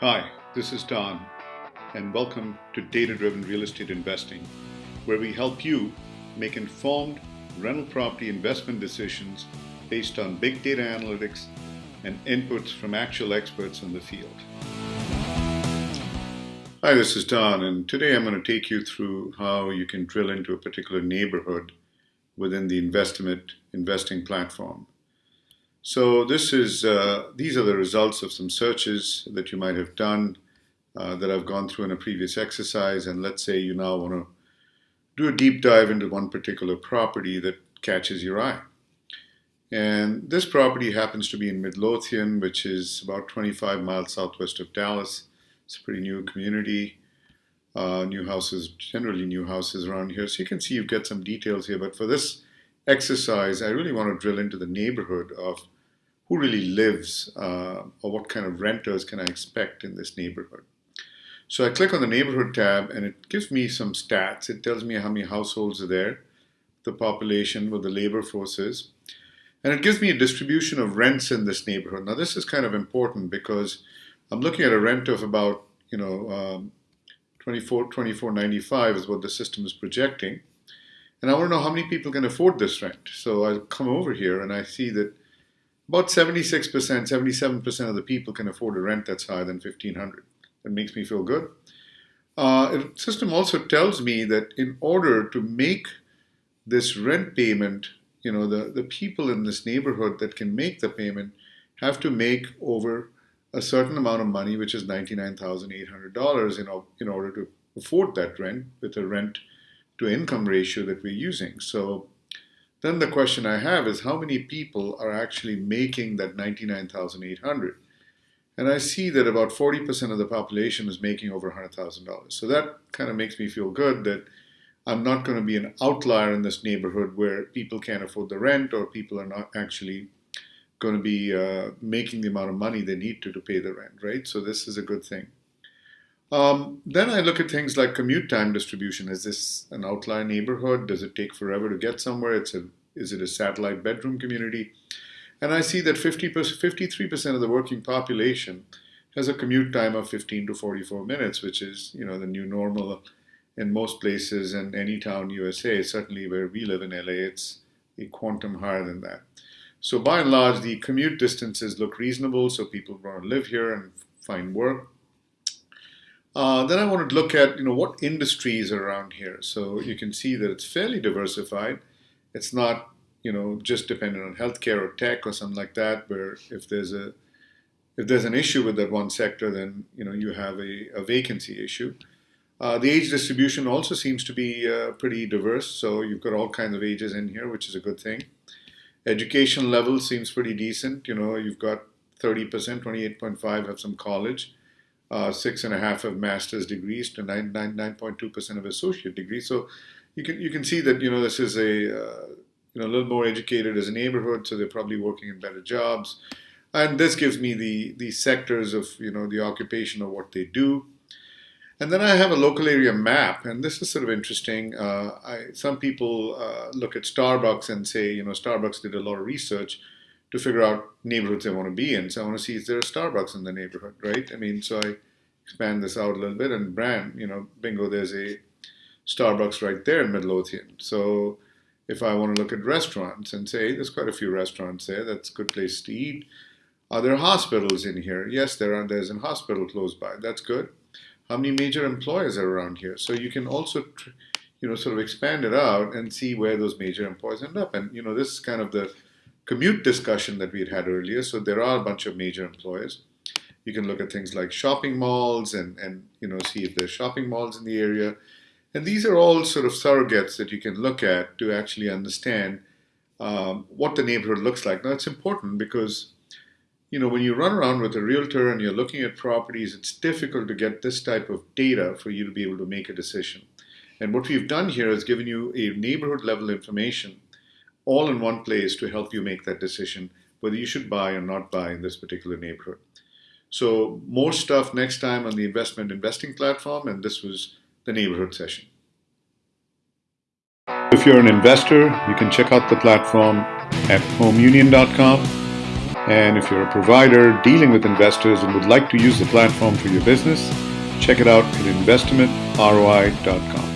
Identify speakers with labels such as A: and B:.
A: Hi, this is Don, and welcome to Data Driven Real Estate Investing, where we help you make informed rental property investment decisions based on big data analytics and inputs from actual experts in the field. Hi, this is Don, and today I'm going to take you through how you can drill into a particular neighborhood within the investment investing platform. So this is uh, these are the results of some searches that you might have done uh, that I've gone through in a previous exercise. And let's say you now want to do a deep dive into one particular property that catches your eye. And this property happens to be in Midlothian, which is about 25 miles southwest of Dallas. It's a pretty new community. Uh, new houses, generally new houses around here. So you can see you get some details here. But for this exercise, I really want to drill into the neighborhood of who really lives uh, or what kind of renters can I expect in this neighborhood. So I click on the neighborhood tab and it gives me some stats. It tells me how many households are there, the population, what the labor force is. And it gives me a distribution of rents in this neighborhood. Now this is kind of important because I'm looking at a rent of about, you know, um, 24, 24.95 is what the system is projecting. And I want to know how many people can afford this rent. So I come over here and I see that about 76%, 77% of the people can afford a rent that's higher than 1500 That makes me feel good. Uh, the system also tells me that in order to make this rent payment, you know, the, the people in this neighborhood that can make the payment have to make over a certain amount of money, which is $99,800 in, in order to afford that rent with a rent to income ratio that we're using. So then the question I have is how many people are actually making that 99,800? And I see that about 40% of the population is making over $100,000. So that kind of makes me feel good that I'm not going to be an outlier in this neighborhood where people can't afford the rent or people are not actually going to be uh, making the amount of money they need to to pay the rent, right? So this is a good thing. Um, then I look at things like commute time distribution. Is this an outlier neighborhood? Does it take forever to get somewhere? It's a, is it a satellite bedroom community? And I see that 50 53% of the working population has a commute time of 15 to 44 minutes, which is you know the new normal in most places and any town USA. Certainly where we live in LA, it's a quantum higher than that. So by and large, the commute distances look reasonable, so people want to live here and find work. Uh, then I wanted to look at you know what industries are around here. So you can see that it's fairly diversified. It's not you know just dependent on healthcare or tech or something like that. Where if there's a if there's an issue with that one sector, then you know you have a, a vacancy issue. Uh, the age distribution also seems to be uh, pretty diverse. So you've got all kinds of ages in here, which is a good thing. Education level seems pretty decent. You know, you've got 30%, 28.5 have some college uh, six and a half of master's degrees to 9.2% of associate degrees. So you can you can see that you know this is a uh, you know a little more educated as a neighborhood, so they're probably working in better jobs, and this gives me the the sectors of you know the occupation of what they do. And then I have a local area map, and this is sort of interesting. Uh, I, some people uh, look at Starbucks and say, you know, Starbucks did a lot of research to figure out neighborhoods I want to be in. So I want to see is there a Starbucks in the neighborhood, right? I mean, so I expand this out a little bit and brand, you know, bingo, there's a Starbucks right there in Midlothian. So if I want to look at restaurants and say, there's quite a few restaurants there, that's a good place to eat. Are there hospitals in here? Yes, there are. There's a hospital close by. That's good. How many major employers are around here? So you can also, you know, sort of expand it out and see where those major employers end up. And, you know, this is kind of the commute discussion that we had had earlier. So there are a bunch of major employers. You can look at things like shopping malls and, and you know see if there's shopping malls in the area. And these are all sort of surrogates that you can look at to actually understand um, what the neighborhood looks like. Now it's important because you know when you run around with a realtor and you're looking at properties, it's difficult to get this type of data for you to be able to make a decision. And what we've done here is given you a neighborhood level information all in one place to help you make that decision whether you should buy or not buy in this particular neighborhood. So more stuff next time on the investment investing platform, and this was the neighborhood session. If you're an investor, you can check out the platform at homeunion.com. And if you're a provider dealing with investors and would like to use the platform for your business, check it out at investimentroi.com.